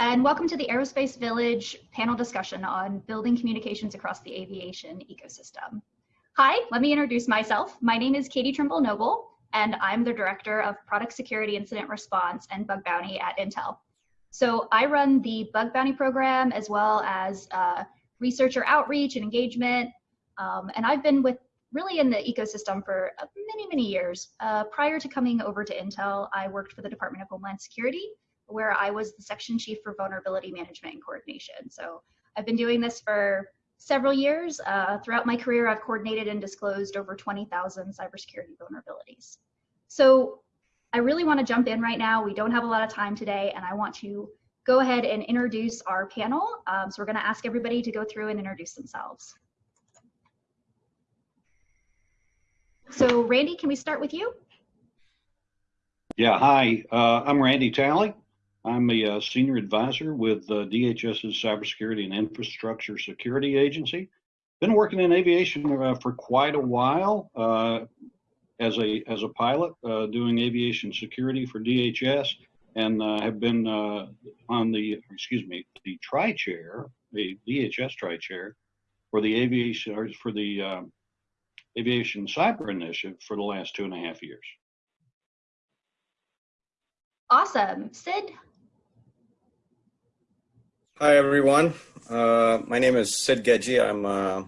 and welcome to the Aerospace Village panel discussion on building communications across the aviation ecosystem. Hi, let me introduce myself. My name is Katie Trimble Noble, and I'm the Director of Product Security Incident Response and Bug Bounty at Intel. So I run the Bug Bounty program as well as uh, researcher outreach and engagement. Um, and I've been with really in the ecosystem for uh, many, many years. Uh, prior to coming over to Intel, I worked for the Department of Homeland Security, where I was the section chief for vulnerability management and coordination. So I've been doing this for several years. Uh, throughout my career, I've coordinated and disclosed over 20,000 cybersecurity vulnerabilities. So I really want to jump in right now. We don't have a lot of time today, and I want to go ahead and introduce our panel. Um, so we're going to ask everybody to go through and introduce themselves. So Randy, can we start with you? Yeah, hi, uh, I'm Randy Talley. I'm a uh, senior advisor with uh, DHS's Cybersecurity and Infrastructure Security Agency. Been working in aviation uh, for quite a while uh, as a as a pilot, uh, doing aviation security for DHS, and uh, have been on the excuse me the tri chair, the DHS tri chair, for the aviation or for the aviation cyber initiative for the last two and a half years. Awesome, Sid. Hi, everyone. Uh, my name is Sid Geji. I'm, uh,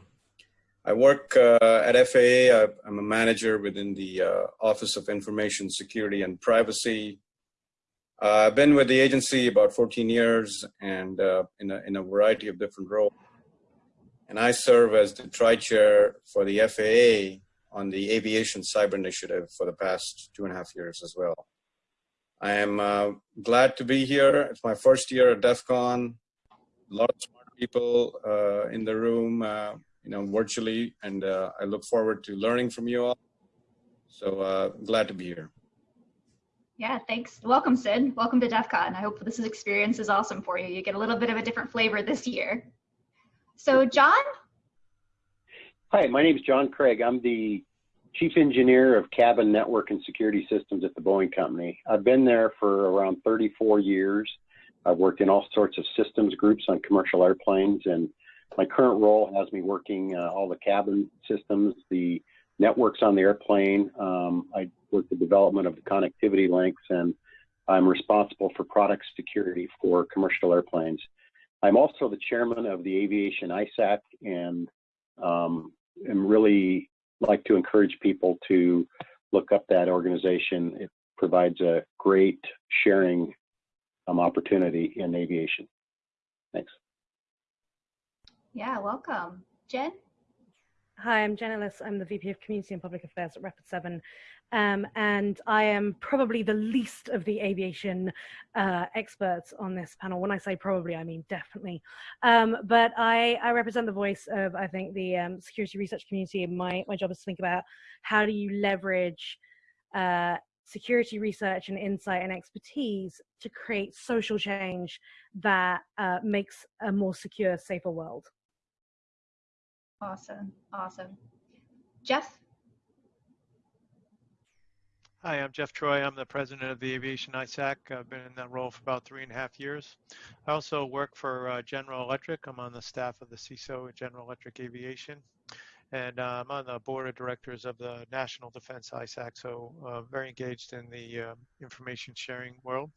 I work uh, at FAA. I'm a manager within the uh, Office of Information Security and Privacy. Uh, I've been with the agency about 14 years and uh, in, a, in a variety of different roles. And I serve as the tri-chair for the FAA on the Aviation Cyber Initiative for the past two and a half years as well. I am glad to be here. It's my first year at DEF CON a lot of smart people uh, in the room, uh, you know, virtually, and uh, I look forward to learning from you all. So uh, glad to be here. Yeah, thanks. Welcome, Sid. Welcome to DEF CON. I hope this experience is awesome for you. You get a little bit of a different flavor this year. So, John? Hi, my name is John Craig. I'm the Chief Engineer of Cabin Network and Security Systems at the Boeing Company. I've been there for around 34 years. I've worked in all sorts of systems groups on commercial airplanes, and my current role has me working uh, all the cabin systems, the networks on the airplane. Um, I work the development of the connectivity links, and I'm responsible for product security for commercial airplanes. I'm also the chairman of the Aviation ISAC, and um, am really like to encourage people to look up that organization. It provides a great sharing um, opportunity in aviation. Thanks. Yeah, welcome. Jen? Hi, I'm Jen Ellis. I'm the VP of Community and Public Affairs at Rapid 7. Um, and I am probably the least of the aviation uh, experts on this panel. When I say probably, I mean definitely. Um, but I, I, represent the voice of, I think, the um, security research community. And my, my job is to think about how do you leverage uh, security research and insight and expertise to create social change that uh, makes a more secure, safer world. Awesome, awesome. Jeff? Hi, I'm Jeff Troy. I'm the president of the Aviation ISAC. I've been in that role for about three and a half years. I also work for uh, General Electric. I'm on the staff of the CISO at General Electric Aviation and uh, I'm on the board of directors of the National Defense ISAC, so uh, very engaged in the uh, information sharing world.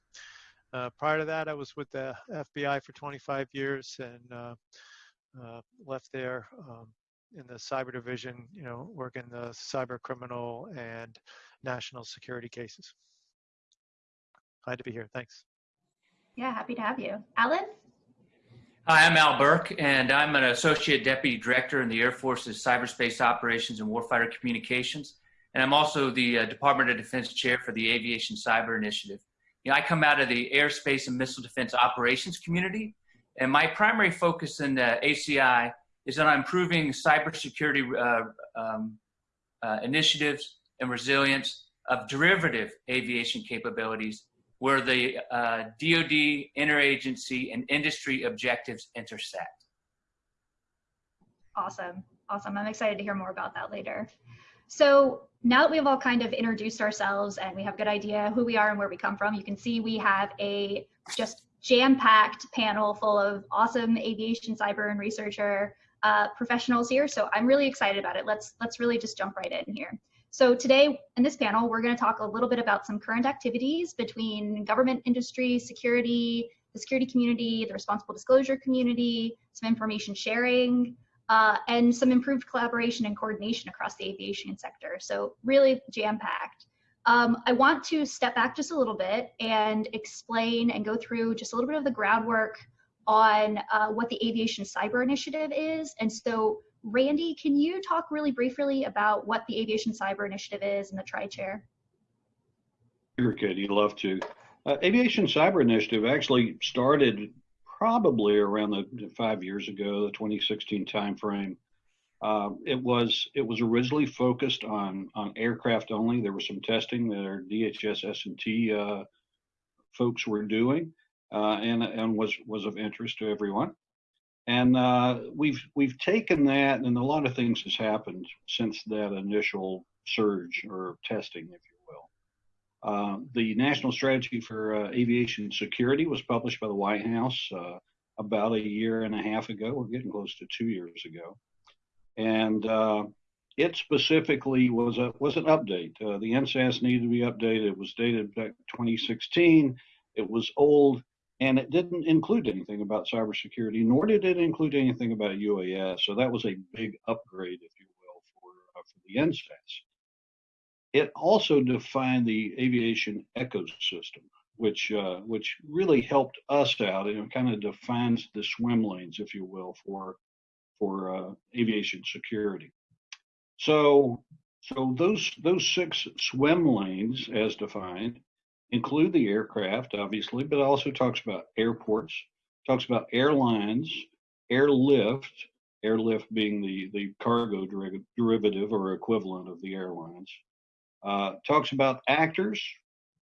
Uh, prior to that, I was with the FBI for 25 years and uh, uh, left there um, in the cyber division, you know, working the cyber criminal and national security cases. Glad to be here. Thanks. Yeah, happy to have you. Alan? Hi, I'm Al Burke, and I'm an Associate Deputy Director in the Air Force's Cyberspace Operations and Warfighter Communications. And I'm also the uh, Department of Defense Chair for the Aviation Cyber Initiative. You know, I come out of the Airspace and Missile Defense Operations community, and my primary focus in the ACI is on improving cybersecurity uh, um, uh, initiatives and resilience of derivative aviation capabilities where the uh, DoD, interagency, and industry objectives intersect. Awesome, awesome. I'm excited to hear more about that later. So now that we've all kind of introduced ourselves and we have a good idea who we are and where we come from, you can see we have a just jam-packed panel full of awesome aviation cyber and researcher uh, professionals here. So I'm really excited about it. Let's let's really just jump right in here. So today in this panel, we're going to talk a little bit about some current activities between government, industry, security, the security community, the responsible disclosure community, some information sharing, uh, and some improved collaboration and coordination across the aviation sector. So really jam-packed. Um, I want to step back just a little bit and explain and go through just a little bit of the groundwork on uh, what the Aviation Cyber Initiative is. And so Randy, can you talk really briefly about what the Aviation Cyber Initiative is and the Tri-Chair? You'd love to. Uh, Aviation Cyber Initiative actually started probably around the five years ago, the 2016 timeframe. Uh, it was it was originally focused on on aircraft only. There was some testing that our DHS S&T uh, folks were doing, uh, and and was was of interest to everyone. And uh, we've we've taken that, and a lot of things has happened since that initial surge or testing, if you will. Uh, the National Strategy for uh, Aviation Security was published by the White House uh, about a year and a half ago. We're getting close to two years ago, and uh, it specifically was a was an update. Uh, the NSAS needed to be updated. It was dated back 2016. It was old and it didn't include anything about cybersecurity, nor did it include anything about UAS. So that was a big upgrade, if you will, for, uh, for the NSAS. It also defined the aviation ecosystem, which uh, which really helped us out. It kind of defines the swim lanes, if you will, for for uh, aviation security. So so those those six swim lanes, as defined, include the aircraft, obviously, but also talks about airports, talks about airlines, airlift, airlift being the, the cargo derivative or equivalent of the airlines. Uh, talks about actors,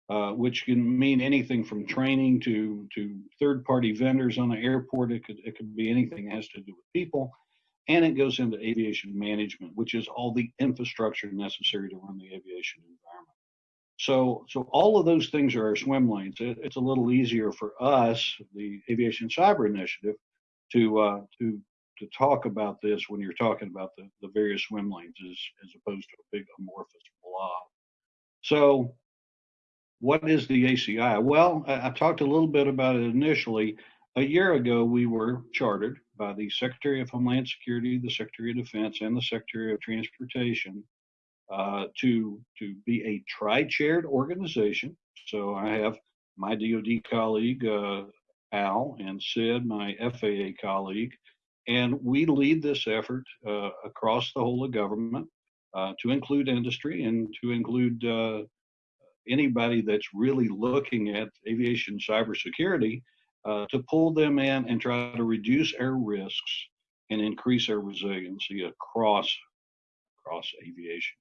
uh, which can mean anything from training to, to third party vendors on the airport. It could, it could be anything that has to do with people. And it goes into aviation management, which is all the infrastructure necessary to run the aviation environment. So, so all of those things are our swim lanes. It, it's a little easier for us, the Aviation Cyber Initiative, to uh, to to talk about this when you're talking about the, the various swim lanes as, as opposed to a big amorphous blob. So what is the ACI? Well, I, I talked a little bit about it initially. A year ago, we were chartered by the Secretary of Homeland Security, the Secretary of Defense, and the Secretary of Transportation uh, to to be a tri-chaired organization. So I have my DoD colleague uh, Al and Sid, my FAA colleague, and we lead this effort uh, across the whole of government uh, to include industry and to include uh, anybody that's really looking at aviation cybersecurity uh, to pull them in and try to reduce our risks and increase our resiliency across across aviation.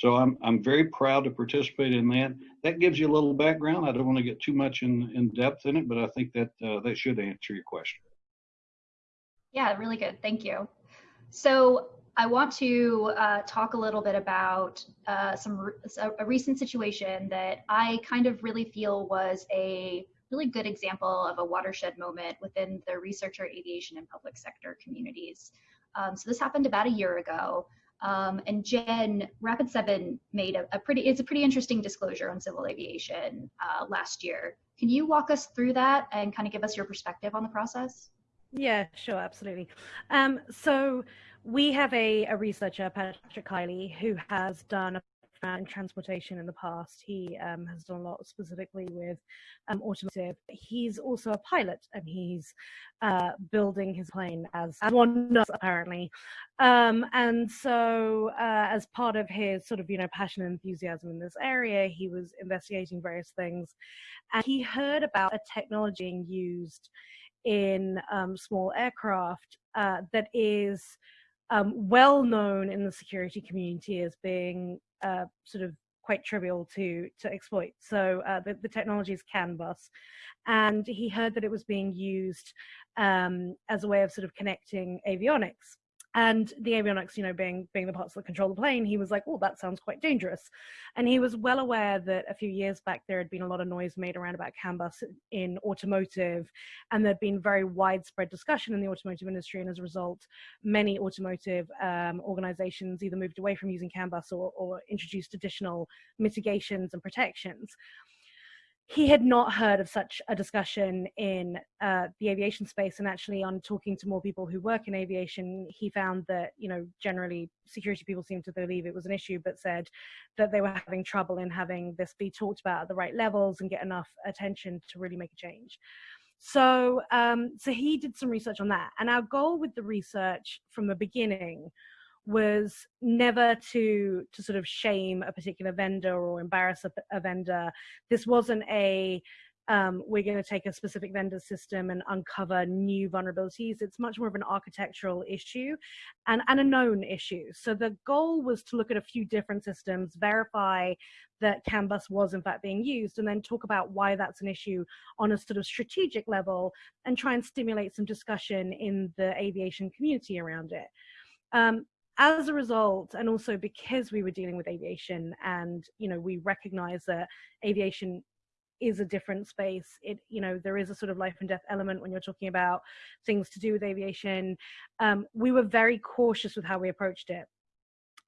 So I'm I'm very proud to participate in that. That gives you a little background. I don't want to get too much in, in depth in it, but I think that uh, that should answer your question. Yeah, really good. Thank you. So I want to uh, talk a little bit about uh, some a recent situation that I kind of really feel was a really good example of a watershed moment within the researcher, aviation, and public sector communities. Um, so this happened about a year ago. Um, and Jen, Rapid 7 made a, a, pretty, it's a pretty interesting disclosure on civil aviation uh, last year. Can you walk us through that and kind of give us your perspective on the process? Yeah, sure, absolutely. Um, so we have a, a researcher, Patrick Kiley, who has done a and transportation in the past. He um, has done a lot specifically with um, automotive. He's also a pilot and he's uh, building his plane as, as one does apparently. Um, and so uh, as part of his sort of, you know, passion and enthusiasm in this area, he was investigating various things and he heard about a technology used in um, small aircraft uh, that is um, well known in the security community as being uh, sort of quite trivial to to exploit. So uh, the, the technology is CAN bus, and he heard that it was being used um, as a way of sort of connecting avionics. And the avionics you know being being the parts that control the plane he was like oh that sounds quite dangerous. And he was well aware that a few years back there had been a lot of noise made around about CAN bus in automotive and there'd been very widespread discussion in the automotive industry and as a result many automotive um, organizations either moved away from using CAN bus or, or introduced additional mitigations and protections he had not heard of such a discussion in uh, the aviation space and actually on talking to more people who work in aviation he found that you know generally security people seemed to believe it was an issue but said that they were having trouble in having this be talked about at the right levels and get enough attention to really make a change. So um, so he did some research on that and our goal with the research from the beginning was never to to sort of shame a particular vendor or embarrass a, a vendor. This wasn't a um, we're going to take a specific vendor system and uncover new vulnerabilities. It's much more of an architectural issue and, and a known issue. So the goal was to look at a few different systems, verify that CAN bus was in fact being used, and then talk about why that's an issue on a sort of strategic level and try and stimulate some discussion in the aviation community around it. Um, as a result and also because we were dealing with aviation and you know we recognize that aviation is a different space it you know there is a sort of life and death element when you're talking about things to do with aviation um, we were very cautious with how we approached it.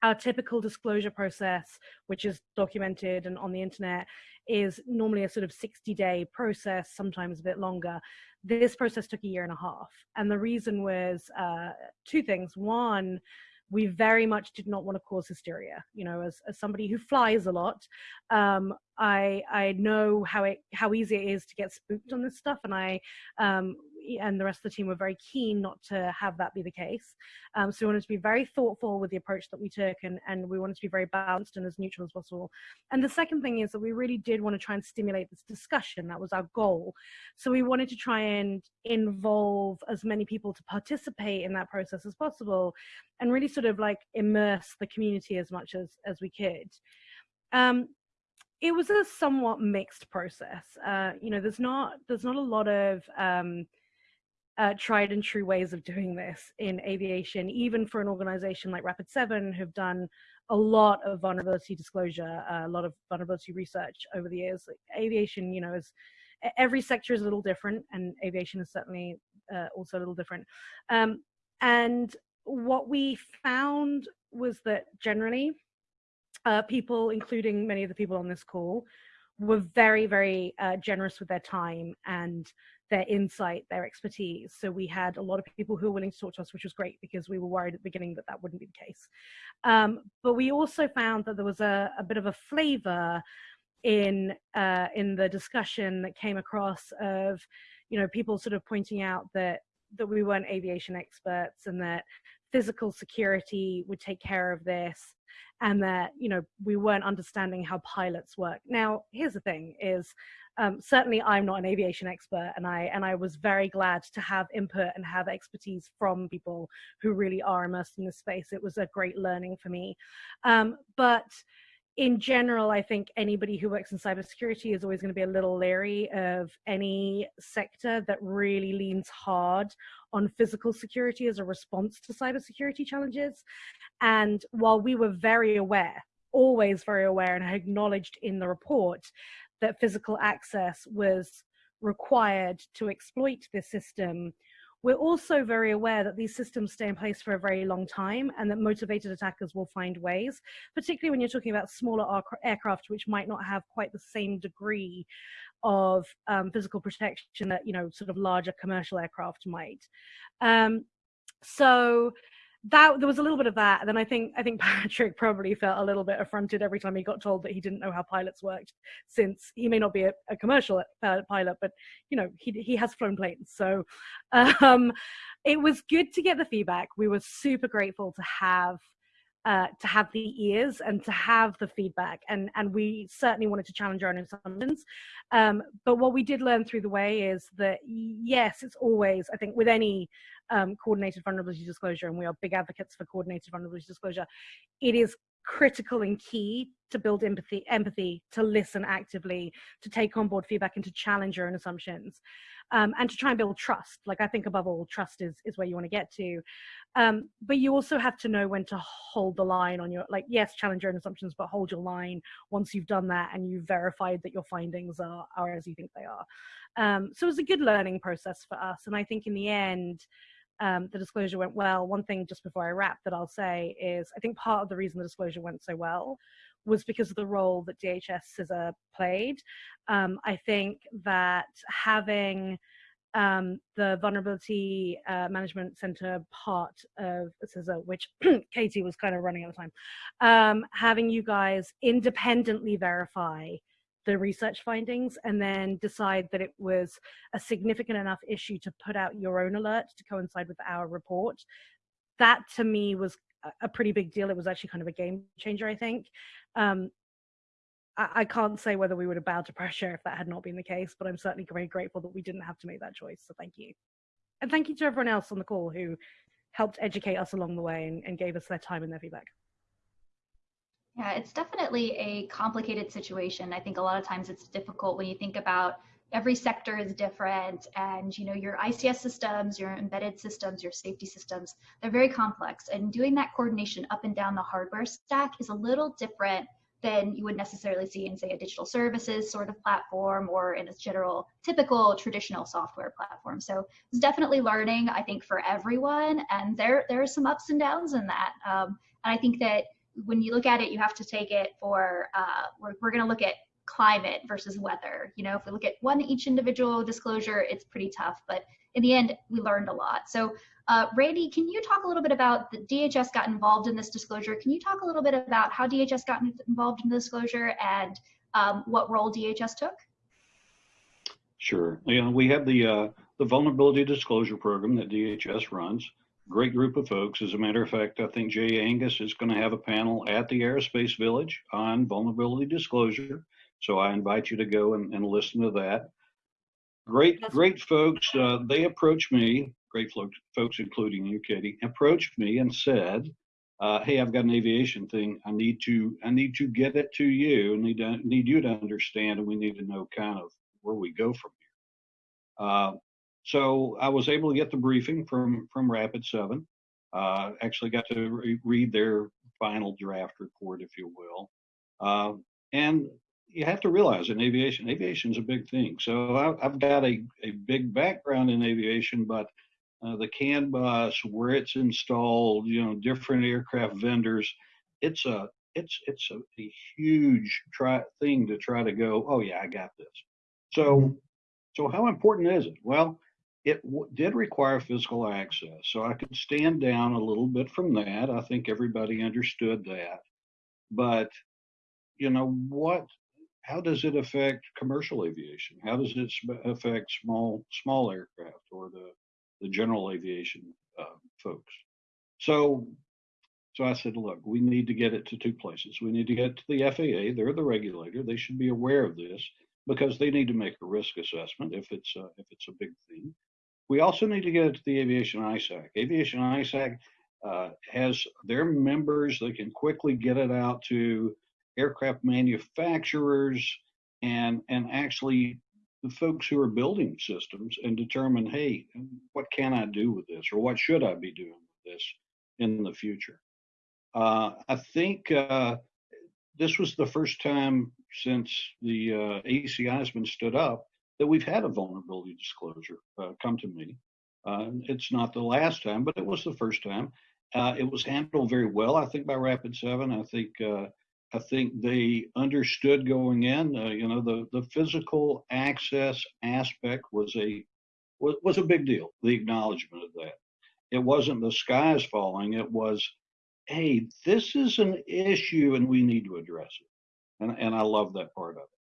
Our typical disclosure process which is documented and on the internet is normally a sort of 60 day process sometimes a bit longer. This process took a year and a half and the reason was uh, two things. One we very much did not want to cause hysteria. You know, as, as somebody who flies a lot, um, I I know how it how easy it is to get spooked on this stuff, and I um, and the rest of the team were very keen not to have that be the case. Um, so we wanted to be very thoughtful with the approach that we took, and and we wanted to be very balanced and as neutral as possible. And the second thing is that we really did want to try and stimulate this discussion. That was our goal. So we wanted to try and involve as many people to participate in that process as possible, and really sort of like immerse the community as much as as we could. Um, it was a somewhat mixed process. Uh, you know, there's not there's not a lot of um, uh, tried and true ways of doing this in aviation, even for an organization like Rapid Seven, who've done a lot of vulnerability disclosure, uh, a lot of vulnerability research over the years. Like aviation, you know, is every sector is a little different, and aviation is certainly uh, also a little different. Um, and what we found was that generally uh, people, including many of the people on this call, were very, very uh, generous with their time and their insight, their expertise. So we had a lot of people who were willing to talk to us, which was great because we were worried at the beginning that that wouldn't be the case. Um, but we also found that there was a, a bit of a flavor in uh, in the discussion that came across of, you know, people sort of pointing out that that we weren't aviation experts and that physical security would take care of this and that you know we weren't understanding how pilots work. Now here's the thing is um, certainly i'm not an aviation expert and i and i was very glad to have input and have expertise from people who really are immersed in this space. It was a great learning for me. Um, but in general, I think anybody who works in cybersecurity is always going to be a little leery of any sector that really leans hard on physical security as a response to cybersecurity challenges. And while we were very aware, always very aware, and I acknowledged in the report that physical access was required to exploit this system, we're also very aware that these systems stay in place for a very long time and that motivated attackers will find ways, particularly when you're talking about smaller aircraft, which might not have quite the same degree of um, physical protection that, you know, sort of larger commercial aircraft might. Um, so that there was a little bit of that and then i think i think patrick probably felt a little bit affronted every time he got told that he didn't know how pilots worked since he may not be a, a commercial pilot but you know he, he has flown planes so um, it was good to get the feedback we were super grateful to have uh, to have the ears and to have the feedback and and we certainly wanted to challenge our own assumptions. Um, but what we did learn through the way is that yes it's always i think with any um, coordinated vulnerability disclosure and we are big advocates for coordinated vulnerability disclosure it is critical and key to build empathy, empathy, to listen actively, to take on board feedback, and to challenge your own assumptions, um, and to try and build trust. Like I think above all, trust is is where you want to get to. Um, but you also have to know when to hold the line on your like yes, challenge your own assumptions, but hold your line once you've done that and you've verified that your findings are are as you think they are. Um, so it was a good learning process for us, and I think in the end um, the disclosure went well. One thing just before I wrap that I'll say is I think part of the reason the disclosure went so well was because of the role that DHS CISA played. Um, I think that having um, the vulnerability uh, management center part of CISA, which Katie was kind of running at the time, um, having you guys independently verify the research findings and then decide that it was a significant enough issue to put out your own alert to coincide with our report. That to me was a pretty big deal. It was actually kind of a game changer, I think. Um, I, can't say whether we would have bowed to pressure if that had not been the case, but I'm certainly very grateful that we didn't have to make that choice. So thank you. And thank you to everyone else on the call who helped educate us along the way and, and gave us their time and their feedback. Yeah, it's definitely a complicated situation. I think a lot of times it's difficult when you think about every sector is different and you know your ICS systems, your embedded systems, your safety systems, they're very complex and doing that coordination up and down the hardware stack is a little different than you would necessarily see in say a digital services sort of platform or in a general typical traditional software platform. So it's definitely learning I think for everyone and there there are some ups and downs in that. Um, and I think that when you look at it, you have to take it for, uh, we're, we're going to look at climate versus weather. You know, if we look at one each individual disclosure, it's pretty tough, but in the end, we learned a lot. So uh, Randy, can you talk a little bit about the DHS got involved in this disclosure? Can you talk a little bit about how DHS got involved in the disclosure and um, what role DHS took? Sure. You know, we have the uh, the vulnerability disclosure program that DHS runs great group of folks. As a matter of fact, I think Jay Angus is going to have a panel at the Aerospace Village on vulnerability disclosure. So I invite you to go and, and listen to that. Great, great folks. Uh, they approached me, great folks, folks, including you, Katie, approached me and said, uh, "Hey, I've got an aviation thing. I need to, I need to get it to you. I need to, need you to understand, and we need to know kind of where we go from here." Uh, so I was able to get the briefing from from Rapid Seven. Uh, actually, got to re- read their final draft report, if you will. Uh, and you have to realize in aviation, aviation is a big thing. So I, have got a, a big background in aviation, but uh, the CAN bus, where it's installed, you know, different aircraft vendors, it's a it's it's a, a huge try thing to try to go. Oh yeah, I got this. So so how important is it? Well, it did require physical access. So I could stand down a little bit from that. I think everybody understood that. But, you know, what, how does it affect commercial aviation? How does it affect small, small aircraft or the, the general aviation uh, folks? So, so I said, look, we need to get it to two places. We need to get to the FAA. They're the regulator. They should be aware of this because they need to make a risk assessment if it's a, if it's a big thing. We also need to get it to the Aviation ISAC. Aviation ISAC uh, has their members that can quickly get it out to aircraft manufacturers and and actually the folks who are building systems and determine, hey, what can I do with this or what should I be doing with this in the future? Uh, I think uh, this was the first time since the uh, ACI has been stood up that we've had a vulnerability disclosure uh, come to me. Uh, it's not the last time, but it was the first time. Uh, it was handled very well, I think, by Rapid Seven. I think uh, I think they understood going in. Uh, you know, the the physical access aspect was a was, a big deal. The acknowledgement of that. It wasn't the sky is falling. It was, hey, this is an issue and we need to address it. And and I love that part of it.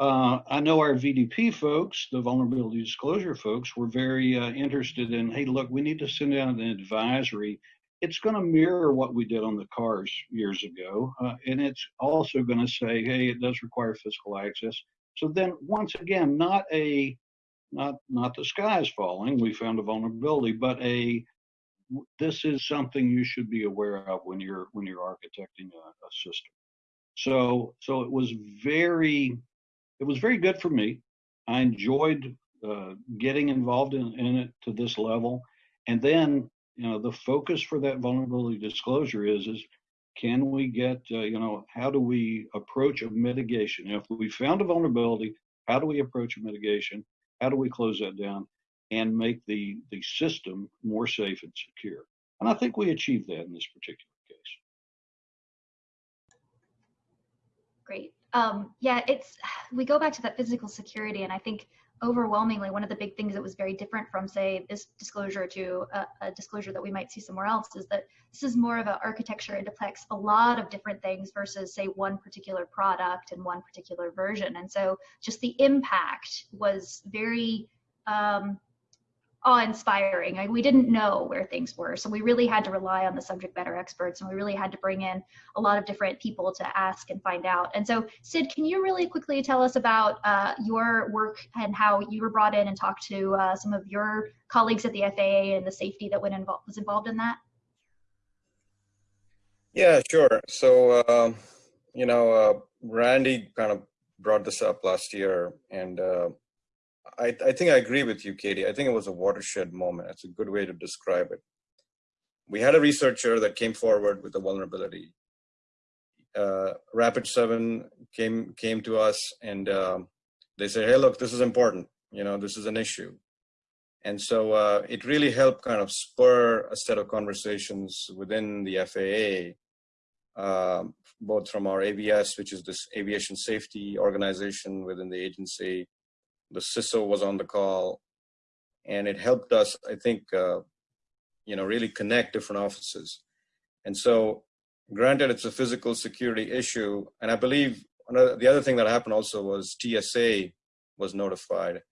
Uh, I know our VDP folks, the vulnerability disclosure folks, were very uh, interested in, hey, look, we need to send out an advisory. It's going to mirror what we did on the cars years ago, uh, and it's also going to say, hey, it does require physical access. So then, once again, not a, not not the sky is falling. We found a vulnerability, but a this is something you should be aware of when you're when you're architecting a, a system. So so it was very it was very good for me. I enjoyed uh, getting involved in, in it to this level, and then you know the focus for that vulnerability disclosure is is can we get uh, you know how do we approach a mitigation? If we found a vulnerability how do we approach a mitigation? How do we close that down and make the the system more safe and secure? And i think we achieved that in this particular case Great. Um, yeah, it's we go back to that physical security, and I think overwhelmingly one of the big things that was very different from say this disclosure to a, a disclosure that we might see somewhere else is that this is more of an architecture it depicts a lot of different things versus say one particular product and one particular version. And so just the impact was very um, awe-inspiring. Like, we didn't know where things were, so we really had to rely on the subject matter experts, and we really had to bring in a lot of different people to ask and find out. And so, Sid, can you really quickly tell us about uh, your work and how you were brought in and talked to uh, some of your colleagues at the FAA and the safety that went involved was involved in that? Yeah, sure. So, uh, you know, uh, Randy kind of brought this up last year, and uh, I, I think I agree with you, Katie. I think it was a watershed moment. That's a good way to describe it. We had a researcher that came forward with a vulnerability. Uh, Rapid Seven came came to us, and um, they said, "Hey, look, this is important. You know, this is an issue." And so uh, it really helped kind of spur a set of conversations within the FAA, um, both from our AVS, which is this aviation safety organization within the agency, the CISO was on the call, and it helped us, I think, uh, you know, really connect different offices. And so, granted, it's a physical security issue, and I believe another, the other thing that happened also was TSA was notified.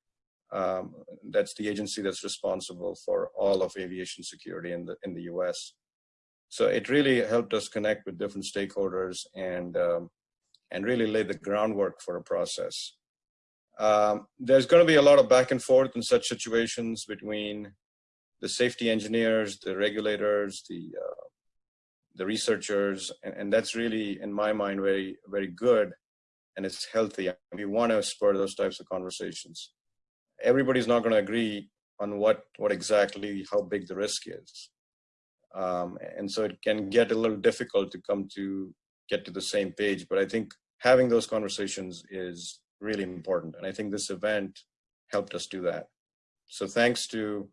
Um, that's the agency that's responsible for all of aviation security in the in the U.S. So it really helped us connect with different stakeholders and um, and really lay the groundwork for a process. Um, there's going to be a lot of back and forth in such situations between the safety engineers, the regulators, the uh, the researchers, and, and, that's really, in my mind, very very good, and it's healthy. We want to spur those types of conversations. Everybody's not going to agree on what what exactly how big the risk is, um, and so it can get a little difficult to come to get to the same page. But I think having those conversations is really important. And I think this event helped us do that. So thanks to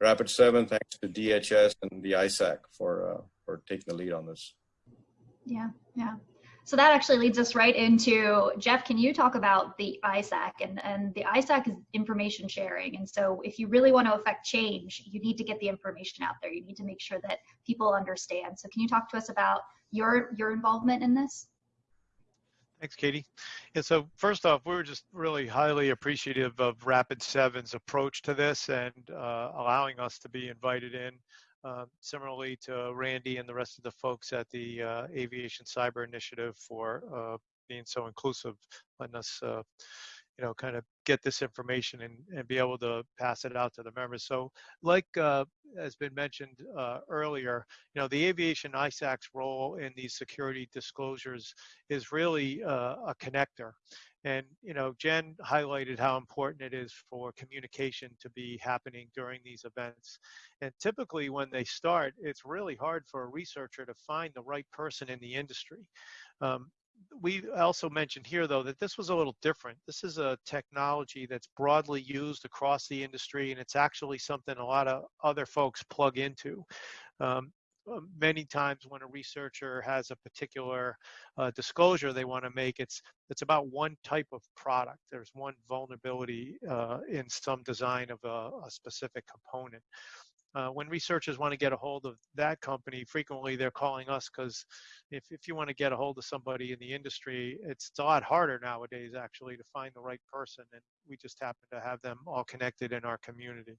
Rapid 7, thanks to DHS and the ISAC for, uh, for taking the lead on this. Yeah, yeah. So that actually leads us right into Jeff. Can you talk about the ISAC and and the ISAC is information sharing, and so if you really want to affect change, you need to get the information out there. You need to make sure that people understand. So can you talk to us about your your involvement in this? Thanks, Katie. And so first off, we were just really highly appreciative of Rapid Seven's approach to this and uh, allowing us to be invited in. Uh, similarly to Randy and the rest of the folks at the uh, Aviation Cyber Initiative for uh, being so inclusive, letting us uh, you know, kind of get this information and, and be able to pass it out to the members. So like uh, has been mentioned uh, earlier, you know, the aviation ISAC's role in these security disclosures is really uh, a connector. And, you know, Jen highlighted how important it is for communication to be happening during these events. And typically when they start, it's really hard for a researcher to find the right person in the industry. Um, we also mentioned here, though, that this was a little different. This is a technology that's broadly used across the industry, and it's actually something a lot of other folks plug into. Um, um many times when a researcher has a particular uh, disclosure they want to make, it's it's about one type of product. There's one vulnerability uh, in some design of a, a specific component. Uh, when researchers want to get a hold of that company, frequently they're calling us because if, if you want to get a hold of somebody in the industry, it's, a lot harder nowadays actually to find the right person. And we just happen to have them all connected in our community.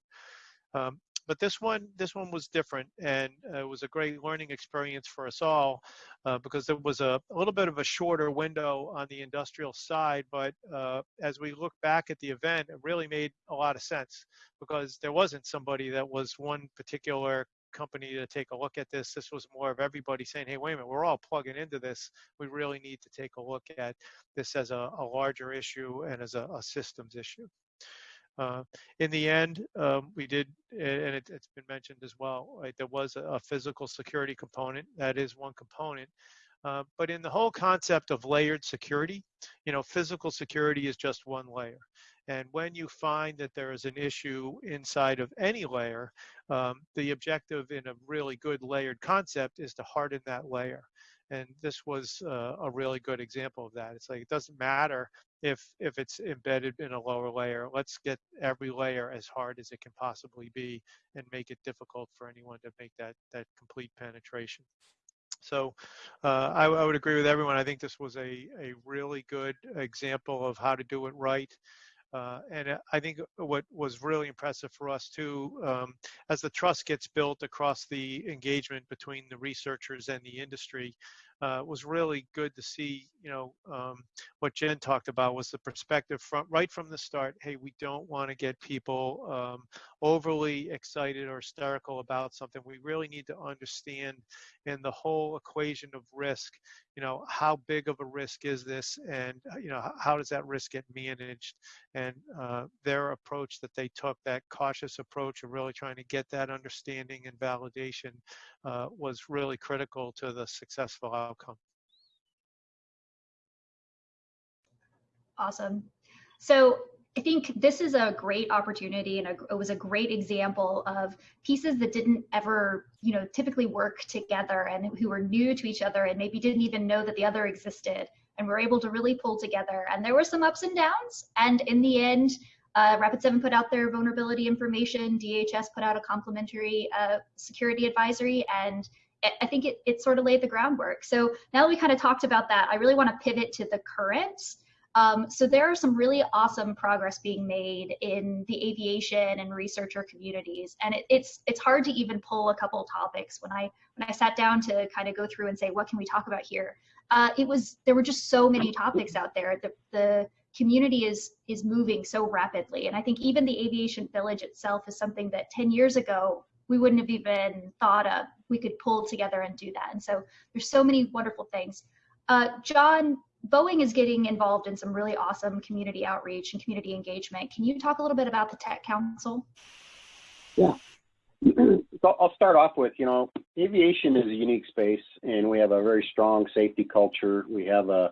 Um, but this one this one was different and uh, it was a great learning experience for us all uh, because there was a, a, little bit of a shorter window on the industrial side but uh, as we look back at the event it really made a lot of sense because there wasn't somebody that was one particular company to take a look at this. This was more of everybody saying, hey, wait a minute, we're all plugging into this. We really need to take a look at this as a, a larger issue and as a, a systems issue. Uh, in the end, um, we did, and it, has been mentioned as well, right, there was a, a, physical security component. That is one component. Uh, but in the whole concept of layered security, you know, physical security is just one layer. And when you find that there is an issue inside of any layer, um, the objective in a really good layered concept is to harden that layer. And this was uh, a really good example of that. It's like it doesn't matter if if it's embedded in a lower layer. Let's get every layer as hard as it can possibly be and make it difficult for anyone to make that that complete penetration. So uh, I, I, would agree with everyone. I think this was a, a really good example of how to do it right. Uh, and uh, I think what was really impressive for us too, um, as the trust gets built across the engagement between the researchers and the industry, uh, was really good to see, you know, um, what Jen talked about was the perspective from right from the start. Hey, we don't want to get people um, overly excited or hysterical about something. We really need to understand in the whole equation of risk, you know, how big of a risk is this, and uh, you know, how does that risk get managed? And uh, their approach that they took, that cautious approach of really trying to get that understanding and validation, uh, was really critical to the successful outcome. Awesome. So I think this is a great opportunity and a, it was a great example of pieces that didn't ever, you know, typically work together and who were new to each other and maybe didn't even know that the other existed and were able to really pull together. And there were some ups and downs. And in the end, uh, Rapid7 put out their vulnerability information, DHS put out a complementary uh, security advisory, and I think it, it sort of laid the groundwork. So now that we kind of talked about that, I really want to pivot to the current. Um, so there are some really awesome progress being made in the aviation and researcher communities, and it, it's it's hard to even pull a couple topics. When I when I sat down to kind of go through and say what can we talk about here, uh, it was there were just so many topics out there. The the community is is moving so rapidly, and I think even the aviation village itself is something that 10 years ago we wouldn't have even thought of. We could pull together and do that, and so there's so many wonderful things. Uh, John, Boeing is getting involved in some really awesome community outreach and community engagement. Can you talk a little bit about the Tech Council? Yeah. So I'll start off with, you know, aviation is a unique space and we have a very strong safety culture. We have a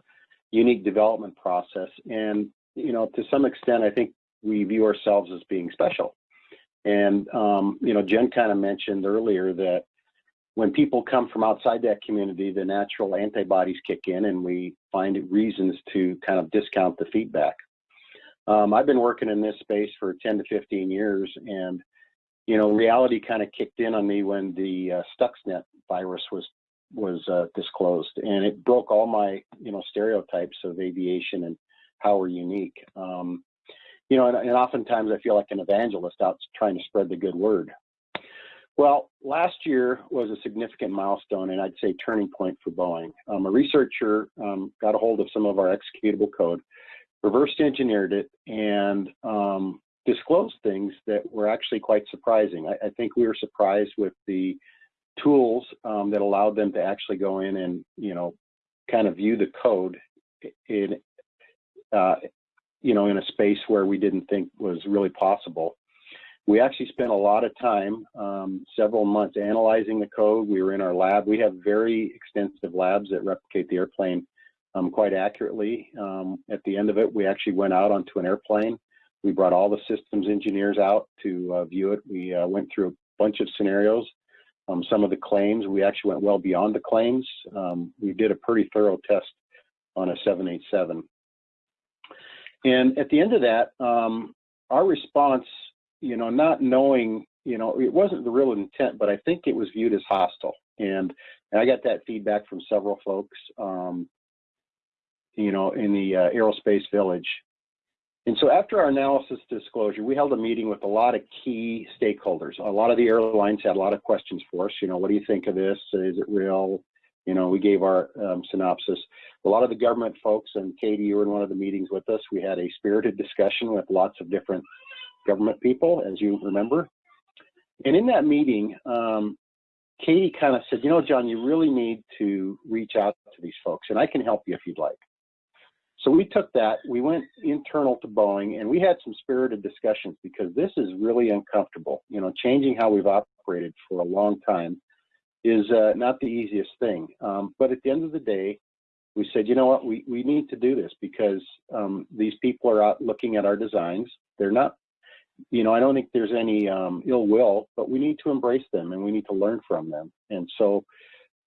unique development process. And, you know, to some extent, I think we view ourselves as being special. And, um, you know, Jen kind of mentioned earlier that when people come from outside that community, the natural antibodies kick in and we find reasons to kind of discount the feedback. Um, I've been working in this space for 10 to 15 years and, you know, reality kind of kicked in on me when the uh, Stuxnet virus was was uh, disclosed and it broke all my, you know, stereotypes of aviation and how we're unique. Um, you know, and, and oftentimes I feel like an evangelist out trying to spread the good word. Well, last year was a significant milestone and I'd say turning point for Boeing. Um, a researcher um, got a hold of some of our executable code, reversed engineered it, and um, disclosed things that were actually quite surprising. I, I, think we were surprised with the tools um, that allowed them to actually go in and, you know, kind of view the code in, uh, you know, in a space where we didn't think was really possible we actually spent a lot of time, um, several months analyzing the code. We were in our lab. We have very extensive labs that replicate the airplane um, quite accurately. Um, at the end of it, we actually went out onto an airplane. We brought all the systems engineers out to uh, view it. We uh, went through a bunch of scenarios. Um, some of the claims, we actually went well beyond the claims. Um, we did a pretty thorough test on a 787. And at the end of that, um, our response you know, not knowing, you know, it wasn't the real intent, but I think it was viewed as hostile. And, and I got that feedback from several folks, um, you know, in the uh, aerospace village. And so after our analysis disclosure, we held a meeting with a lot of key stakeholders. A lot of the airlines had a lot of questions for us. You know, what do you think of this? Is it real? You know, we gave our um, synopsis. A lot of the government folks, and Katie, you were in one of the meetings with us. We had a spirited discussion with lots of different government people, as you remember. And in that meeting, um, Katie kind of said, you know, John, you really need to reach out to these folks, and I can help you if you'd like. So we took that, we went internal to Boeing, and we had some spirited discussions because this is really uncomfortable. You know, changing how we've operated for a long time is uh, not the easiest thing. Um, but at the end of the day, we said, you know what, we, we need to do this because um, these people are out looking at our designs. They're not, you know, I don't think there's any um, ill will, but we need to embrace them and we need to learn from them. And so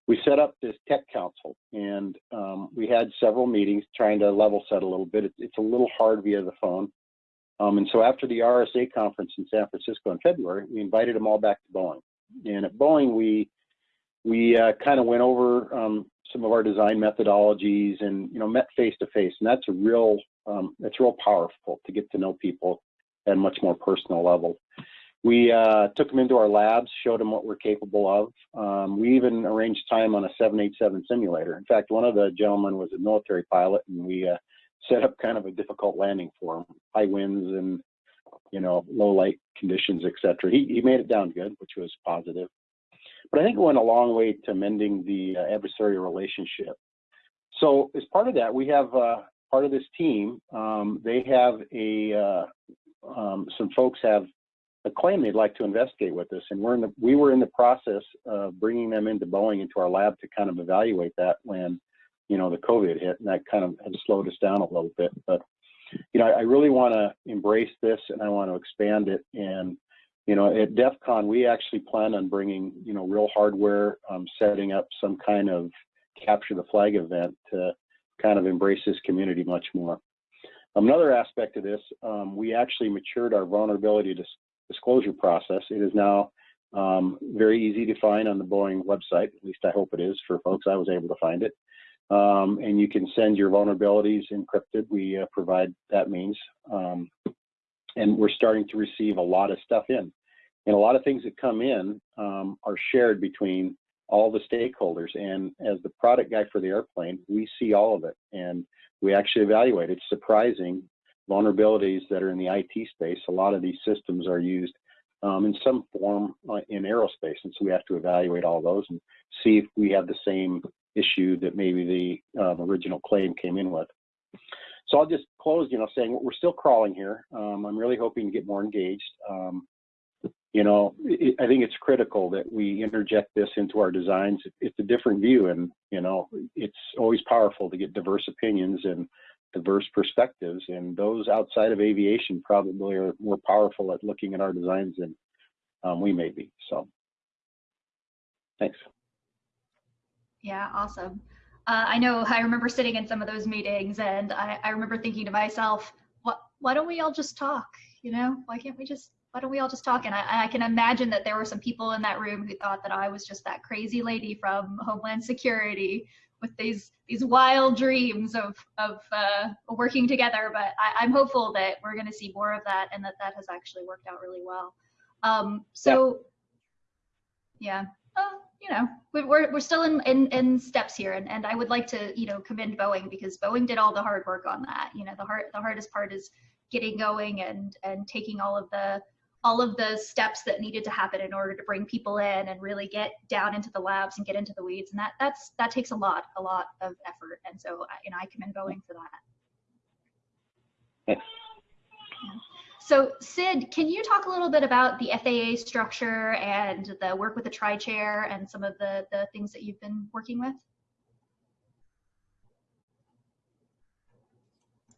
we set up this tech council and um, we had several meetings trying to level set a little bit. It's, it's a little hard via the phone. Um, and so after the RSA conference in San Francisco in February, we invited them all back to Boeing. And at Boeing, we we uh, kind of went over um, some of our design methodologies and you know met face to face and that's a real um, that's real powerful to get to know people at a much more personal level. We uh, took them into our labs showed them what we're capable of. Um, we even arranged time on a 787 simulator. In fact one of the gentlemen was a military pilot and we uh, set up kind of a difficult landing for him. High winds and you know low light conditions etc he, he made it down good which was positive. But I think it went a long way to mending the uh, adversarial relationship. So as part of that, we have uh, part of this team. Um, they have a uh, um, some folks have a claim they'd like to investigate with us, and we're in the we were in the process of bringing them into Boeing into our lab to kind of evaluate that when you know the COVID hit, and that kind of had slowed us down a little bit. But you know, I, I really want to embrace this, and I want to expand it and you know, at DEF CON, we actually plan on bringing, you know, real hardware, um, setting up some kind of capture the flag event to kind of embrace this community much more. Another aspect of this, um, we actually matured our vulnerability dis disclosure process. It is now um, very easy to find on the Boeing website, at least I hope it is for folks. I was able to find it. Um, and you can send your vulnerabilities encrypted. We uh, provide that means. Um, and we're starting to receive a lot of stuff in. And a lot of things that come in um, are shared between all the stakeholders. And as the product guy for the airplane, we see all of it and we actually evaluate. It's surprising vulnerabilities that are in the IT space. A lot of these systems are used um, in some form uh, in aerospace. And so we have to evaluate all those and see if we have the same issue that maybe the um, original claim came in with. So I'll just close, you know, saying we're still crawling here. Um, I'm really hoping to get more engaged. Um, you know, it, I think it's critical that we interject this into our designs. It's a different view, and you know, it's always powerful to get diverse opinions and diverse perspectives. And those outside of aviation probably are more powerful at looking at our designs than um, we may be. So, thanks. Yeah, awesome. Uh, I know I remember sitting in some of those meetings, and I, I remember thinking to myself, "What? Why don't we all just talk? You know, why can't we just why don't we all just talk? And I, I, can imagine that there were some people in that room who thought that I was just that crazy lady from Homeland Security with these these wild dreams of of uh, working together. But I, am hopeful that we're going to see more of that, and that that has actually worked out really well. Um, so, yeah. Uh, you know, we're we're still in, in in steps here, and and I would like to you know commend Boeing because Boeing did all the hard work on that. You know, the hard the hardest part is getting going and and taking all of the all of the steps that needed to happen in order to bring people in and really get down into the labs and get into the weeds. And that that's that takes a lot a lot of effort. And so you know i commend boeing for that. So sid can you talk a little bit about the faa structure and the work with the tri-chair and some of the the things that you've been working with?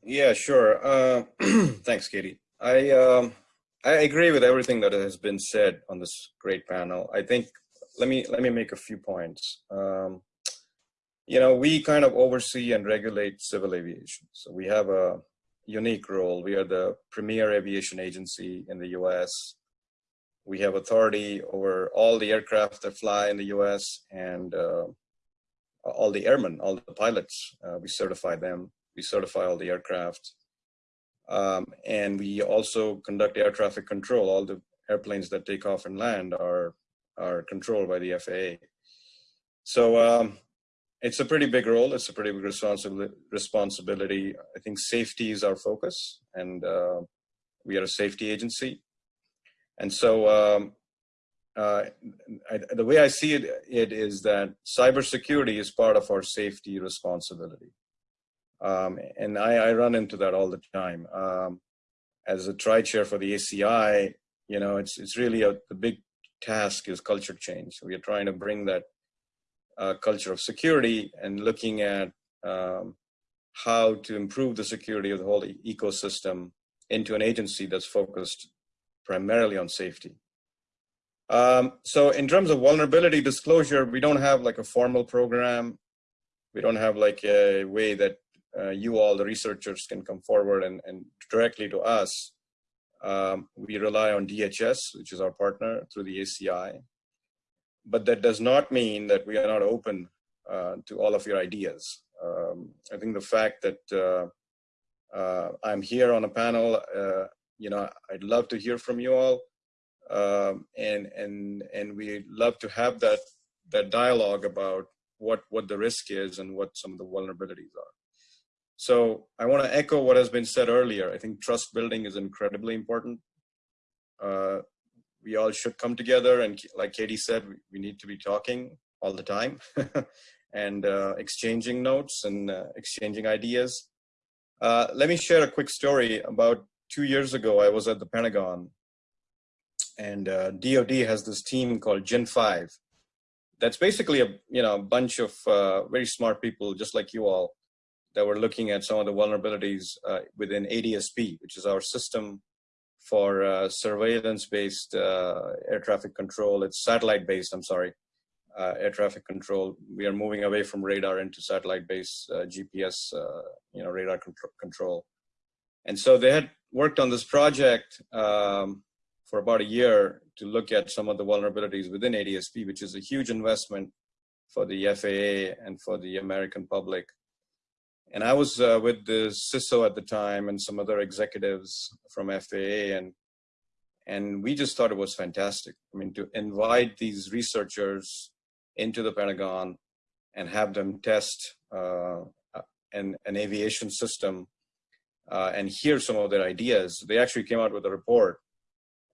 Yeah sure. Uh, thanks katie. I um I agree with everything that has been said on this great panel. I think let me let me make a few points. Um, you know, we kind of oversee and regulate civil aviation. So we have a unique role. We are the premier aviation agency in the U.S. We have authority over all the aircraft that fly in the U.S. and uh, all the airmen, all the pilots. Uh, we certify them. We certify all the aircraft. Um, and we also conduct air traffic control. All the airplanes that take off and land are, are controlled by the FAA. So um, it's a pretty big role. It's a pretty big responsibility. responsibility. I think safety is our focus, and uh, we are a safety agency. And so, um, uh, I, the way I see it, it is that cybersecurity is part of our safety responsibility. Um, and I, I, run into that all the time. Um, as a tri-chair for the ACI, you know, it's, it's really a, the big task is culture change. We are trying to bring that uh, culture of security and looking at um, how to improve the security of the whole e ecosystem into an agency that's focused primarily on safety. Um, so in terms of vulnerability disclosure, we don't have like a formal program. We don't have like a way that uh, you all, the researchers, can come forward and, and directly to us. Um, we rely on DHS, which is our partner through the ACI. But that does not mean that we are not open uh, to all of your ideas. Um, I think the fact that uh, uh I'm here on a panel, uh, you know, I'd love to hear from you all um, and and and we love to have that that dialogue about what what the risk is and what some of the vulnerabilities are. So I want to echo what has been said earlier. I think trust building is incredibly important. Uh, we all should come together and like Katie said, we, need to be talking all the time and uh, exchanging notes and uh, exchanging ideas. Uh, let me share a quick story. About two years ago, I was at the Pentagon and uh, DoD has this team called Gen 5. That's basically a you know a bunch of uh, very smart people, just like you all, that were looking at some of the vulnerabilities uh, within ADSB, which is our system for uh, surveillance-based uh, air traffic control. It's satellite-based. I'm sorry, uh, air traffic control. We are moving away from radar into satellite-based GPS, you know, radar control. And so they had worked on this project. Um, for about a year to look at some of the vulnerabilities within ADSB, which is a huge investment for the FAA and for the American public. And I was uh, with the CISO at the time and some other executives from FAA and and we just thought it was fantastic. I mean, to invite these researchers into the Pentagon and have them test uh, an, an aviation system uh, and hear some of their ideas. They actually came out with a report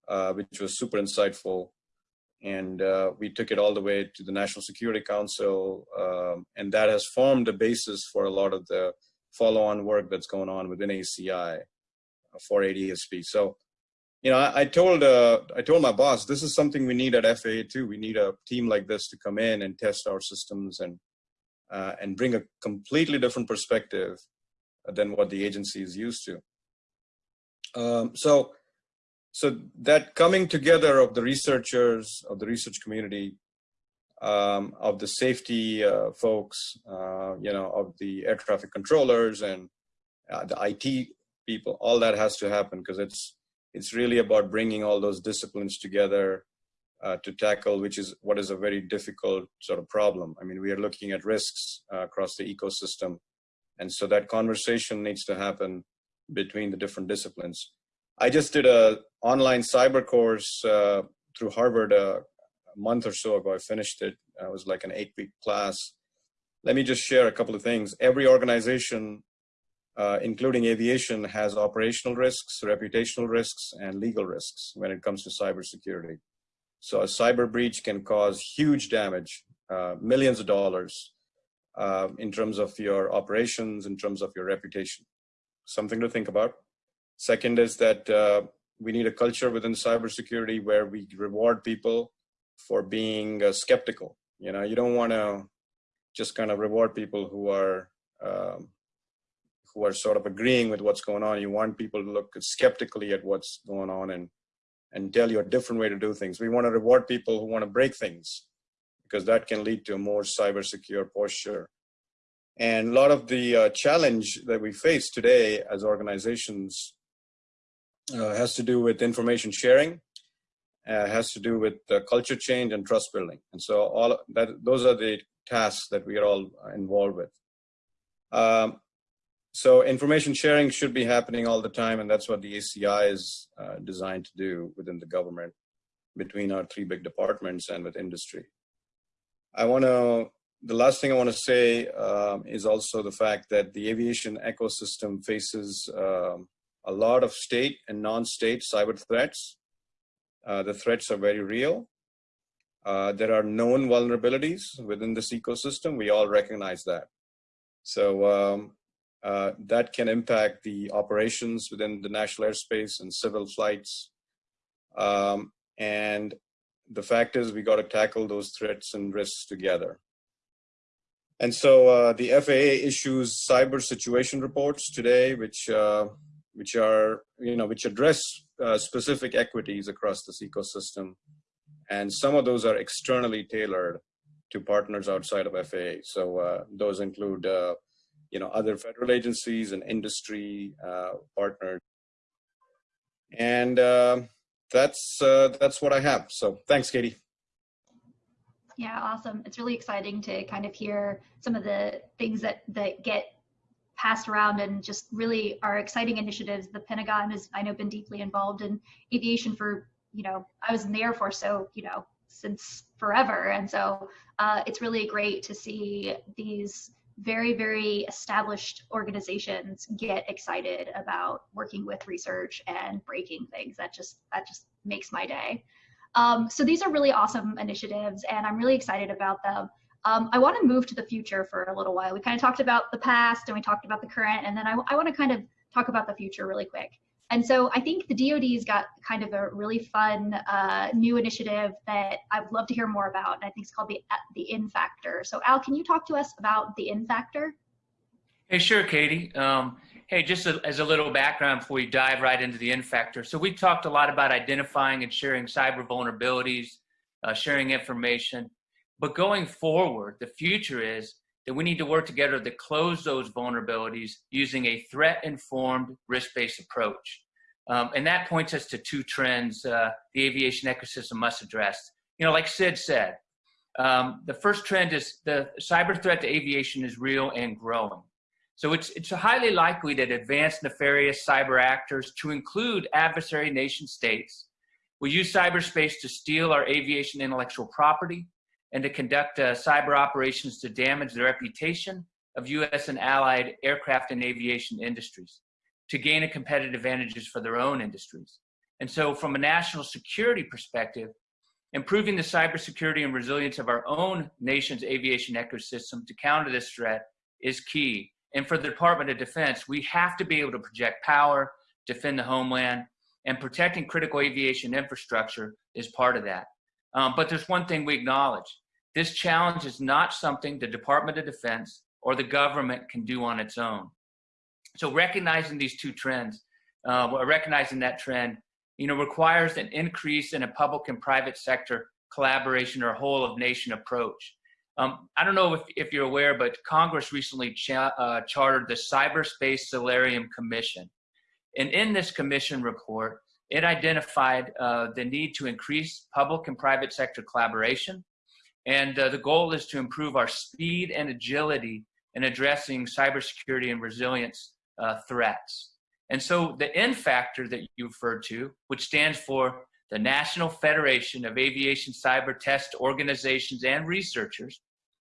uh, which was super insightful. And uh, we took it all the way to the National Security Council, um, and that has formed the basis for a lot of the follow-on work that's going on within ACI for ADSB. So, you know, I, I told uh, I told my boss this is something we need at FAA too. We need a team like this to come in and test our systems and uh, and bring a completely different perspective than what the agency is used to. Um, so so that coming together of the researchers, of the research community, um, of the safety uh, folks, uh, you know, of the air traffic controllers and uh, the IT people, all that has to happen because it's it's really about bringing all those disciplines together uh, to tackle, which is what is a very difficult sort of problem. I mean, we are looking at risks uh, across the ecosystem, and so that conversation needs to happen between the different disciplines. I just did a online cyber course uh, through Harvard uh, a month or so ago. I finished it. It was like an eight week class. Let me just share a couple of things. Every organization, uh, including aviation, has operational risks, reputational risks, and legal risks when it comes to cybersecurity. So a cyber breach can cause huge damage, uh, millions of dollars uh, in terms of your operations, in terms of your reputation. Something to think about. Second is that uh, we need a culture within cybersecurity where we reward people for being uh, skeptical. You know, you don't want to just kind of reward people who are um, who are sort of agreeing with what's going on. You want people to look skeptically at what's going on and and tell you a different way to do things. We want to reward people who want to break things because that can lead to a more cyber secure posture. And a lot of the uh, challenge that we face today as organizations uh, has to do with information sharing, uh, has to do with uh, culture change and trust building. And so all that those are the tasks that we are all involved with. Um, so information sharing should be happening all the time, and that's what the ACI is uh, designed to do within the government between our three big departments and with industry. I want to, the last thing I want to say um, is also the fact that the aviation ecosystem faces um, a lot of state and non-state cyber threats. Uh, the threats are very real. Uh, there are known vulnerabilities within this ecosystem. We all recognize that. So um, uh, that can impact the operations within the national airspace and civil flights. Um, and the fact is we got to tackle those threats and risks together. And so uh, the FAA issues cyber situation reports today, which uh, which are you know which address uh, specific equities across this ecosystem, and some of those are externally tailored to partners outside of FAA. So uh, those include uh, you know other federal agencies and industry uh, partners, and that's that's what I have. So thanks, Katie. Yeah, awesome. It's really exciting to kind of hear some of the things that that get passed around and just really are exciting initiatives. The Pentagon has, I know, been deeply involved in aviation for, you know, I was in the Air Force, so, you know, since forever. And so uh, it's really great to see these very, very established organizations get excited about working with research and breaking things. That just, that just makes my day. Um, so these are really awesome initiatives and I'm really excited about them. Um, I want to move to the future for a little while. We kind of talked about the past and we talked about the current, and then I, I want to kind of talk about the future really quick. And so I think the DoD's got kind of a really fun uh, new initiative that I would love to hear more about. And I think it's called the the N Factor. So Al, can you talk to us about the N Factor? Hey, sure, Katie. Um, hey, just a, as a little background before we dive right into the N Factor. So we talked a lot about identifying and sharing cyber vulnerabilities, uh, sharing information. But going forward, the future is that we need to work together to close those vulnerabilities using a threat-informed, risk-based approach. Um, and that points us to two trends uh, the aviation ecosystem must address. You know, like Sid said, um, the first trend is the cyber threat to aviation is real and growing. So it's, it's highly likely that advanced nefarious cyber actors, to include adversary nation states, will use cyberspace to steal our aviation intellectual property, and to conduct uh, cyber operations to damage the reputation of U.S. and allied aircraft and aviation industries to gain a competitive advantages for their own industries. And so from a national security perspective, improving the cybersecurity and resilience of our own nation's aviation ecosystem to counter this threat is key. And for the Department of Defense, we have to be able to project power, defend the homeland, and protecting critical aviation infrastructure is part of that. Um, but there's one thing we acknowledge. This challenge is not something the Department of Defense or the government can do on its own. So recognizing these two trends, uh, recognizing that trend, you know, requires an increase in a public and private sector collaboration or whole of nation approach. Um, I don't know if, if you're aware, but Congress recently cha uh, chartered the Cyberspace Solarium Commission. And in this commission report, it identified uh, the need to increase public and private sector collaboration, and uh, the goal is to improve our speed and agility in addressing cybersecurity and resilience uh, threats. And so the N factor that you referred to, which stands for the National Federation of Aviation Cyber Test Organizations and Researchers,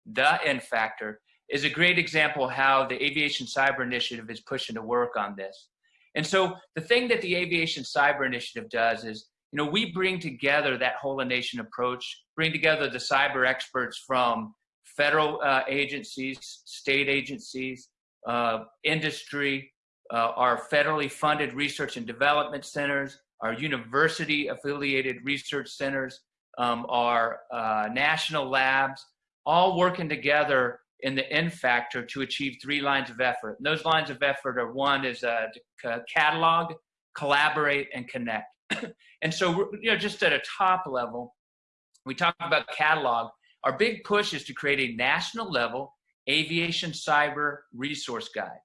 the N factor, is a great example of how the Aviation Cyber Initiative is pushing to work on this. And so the thing that the Aviation Cyber Initiative does is you know, we bring together that whole nation approach, bring together the cyber experts from federal uh, agencies, state agencies, uh, industry, uh, our federally funded research and development centers, our university affiliated research centers, um, our uh, national labs, all working together in the N factor to achieve three lines of effort. And those lines of effort are one is uh, catalog, collaborate, and connect. and so, you know, just at a top level, we talk about catalog. Our big push is to create a national level aviation cyber resource guide.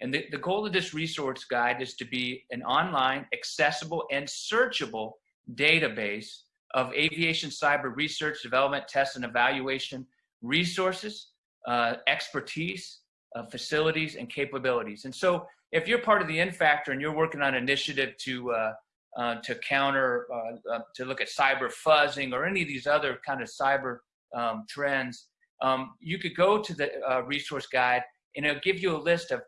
And the, the goal of this resource guide is to be an online, accessible, and searchable database of aviation cyber research, development, test, and evaluation resources, uh, expertise, uh, facilities, and capabilities. And so if you're part of the N Factor and you're working on an initiative to uh, uh, to counter, uh, uh, to look at cyber fuzzing or any of these other kind of cyber um, trends, um, you could go to the uh, resource guide and it'll give you a list of